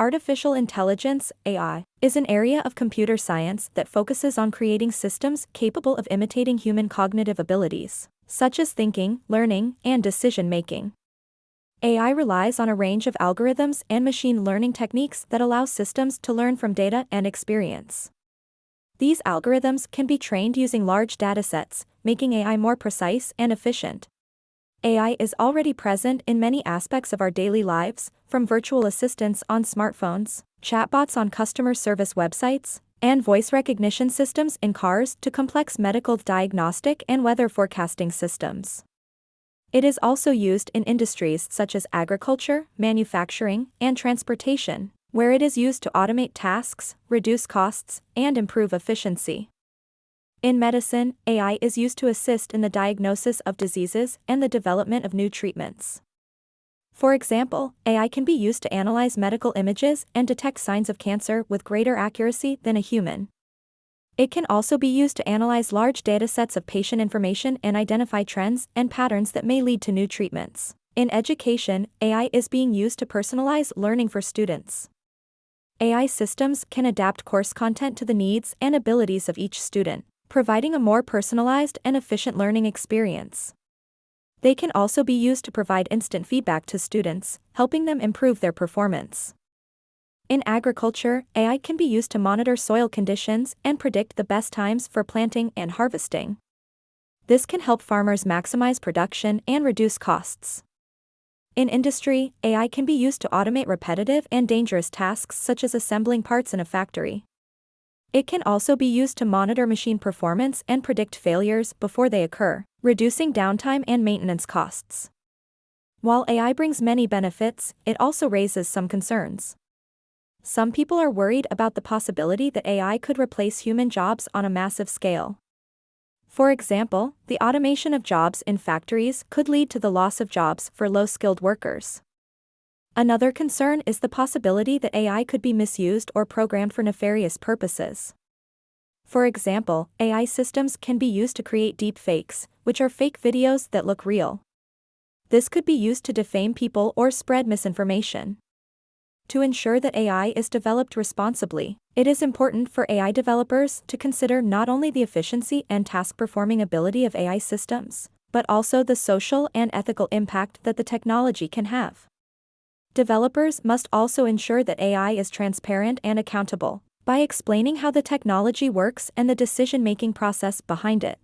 Artificial intelligence, AI, is an area of computer science that focuses on creating systems capable of imitating human cognitive abilities, such as thinking, learning, and decision making. AI relies on a range of algorithms and machine learning techniques that allow systems to learn from data and experience. These algorithms can be trained using large datasets, making AI more precise and efficient. AI is already present in many aspects of our daily lives, from virtual assistants on smartphones, chatbots on customer service websites, and voice recognition systems in cars to complex medical diagnostic and weather forecasting systems. It is also used in industries such as agriculture, manufacturing, and transportation, where it is used to automate tasks, reduce costs, and improve efficiency. In medicine, AI is used to assist in the diagnosis of diseases and the development of new treatments. For example, AI can be used to analyze medical images and detect signs of cancer with greater accuracy than a human. It can also be used to analyze large datasets of patient information and identify trends and patterns that may lead to new treatments. In education, AI is being used to personalize learning for students. AI systems can adapt course content to the needs and abilities of each student providing a more personalized and efficient learning experience. They can also be used to provide instant feedback to students, helping them improve their performance. In agriculture, AI can be used to monitor soil conditions and predict the best times for planting and harvesting. This can help farmers maximize production and reduce costs. In industry, AI can be used to automate repetitive and dangerous tasks such as assembling parts in a factory. It can also be used to monitor machine performance and predict failures before they occur, reducing downtime and maintenance costs. While AI brings many benefits, it also raises some concerns. Some people are worried about the possibility that AI could replace human jobs on a massive scale. For example, the automation of jobs in factories could lead to the loss of jobs for low skilled workers. Another concern is the possibility that AI could be misused or programmed for nefarious purposes. For example, AI systems can be used to create deepfakes, which are fake videos that look real. This could be used to defame people or spread misinformation. To ensure that AI is developed responsibly, it is important for AI developers to consider not only the efficiency and task performing ability of AI systems, but also the social and ethical impact that the technology can have. Developers must also ensure that AI is transparent and accountable by explaining how the technology works and the decision-making process behind it.